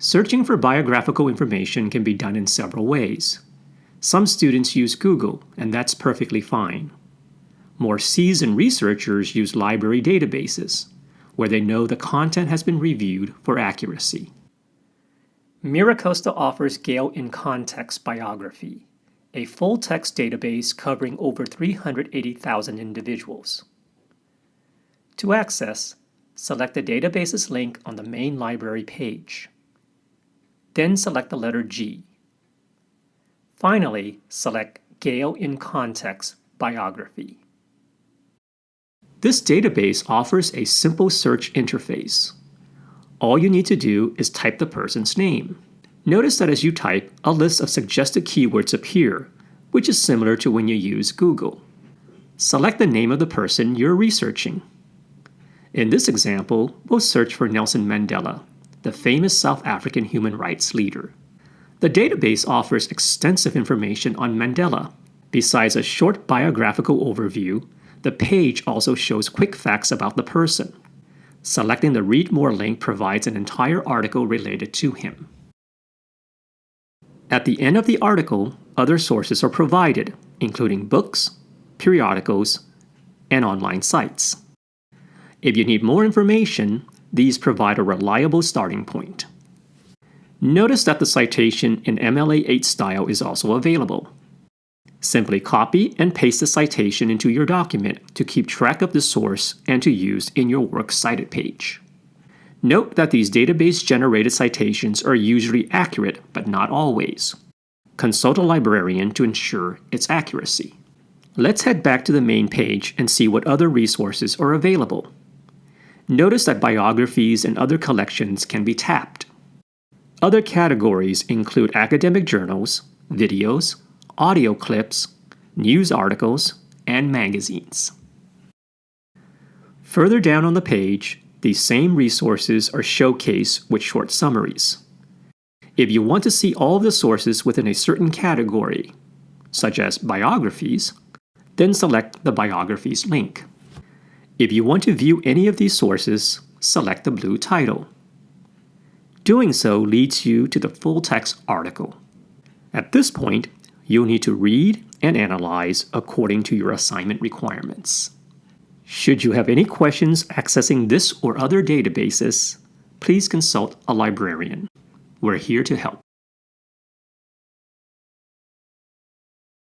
Searching for biographical information can be done in several ways. Some students use Google, and that's perfectly fine. More seasoned researchers use library databases, where they know the content has been reviewed for accuracy. MiraCosta offers Gale in Context Biography, a full-text database covering over 380,000 individuals. To access, select the database's link on the main library page. Then select the letter G. Finally, select Gale in Context Biography. This database offers a simple search interface. All you need to do is type the person's name. Notice that as you type, a list of suggested keywords appear, which is similar to when you use Google. Select the name of the person you're researching. In this example, we'll search for Nelson Mandela, the famous South African human rights leader. The database offers extensive information on Mandela. Besides a short biographical overview, the page also shows quick facts about the person. Selecting the Read More link provides an entire article related to him. At the end of the article, other sources are provided, including books, periodicals, and online sites. If you need more information, these provide a reliable starting point. Notice that the citation in MLA8 style is also available. Simply copy and paste the citation into your document to keep track of the source and to use in your Works Cited page. Note that these database-generated citations are usually accurate, but not always. Consult a librarian to ensure its accuracy. Let's head back to the main page and see what other resources are available. Notice that biographies and other collections can be tapped. Other categories include academic journals, videos, audio clips, news articles, and magazines. Further down on the page, these same resources are showcased with short summaries. If you want to see all the sources within a certain category, such as biographies, then select the Biographies link. If you want to view any of these sources, select the blue title. Doing so leads you to the full text article. At this point, you'll need to read and analyze according to your assignment requirements. Should you have any questions accessing this or other databases, please consult a librarian. We're here to help.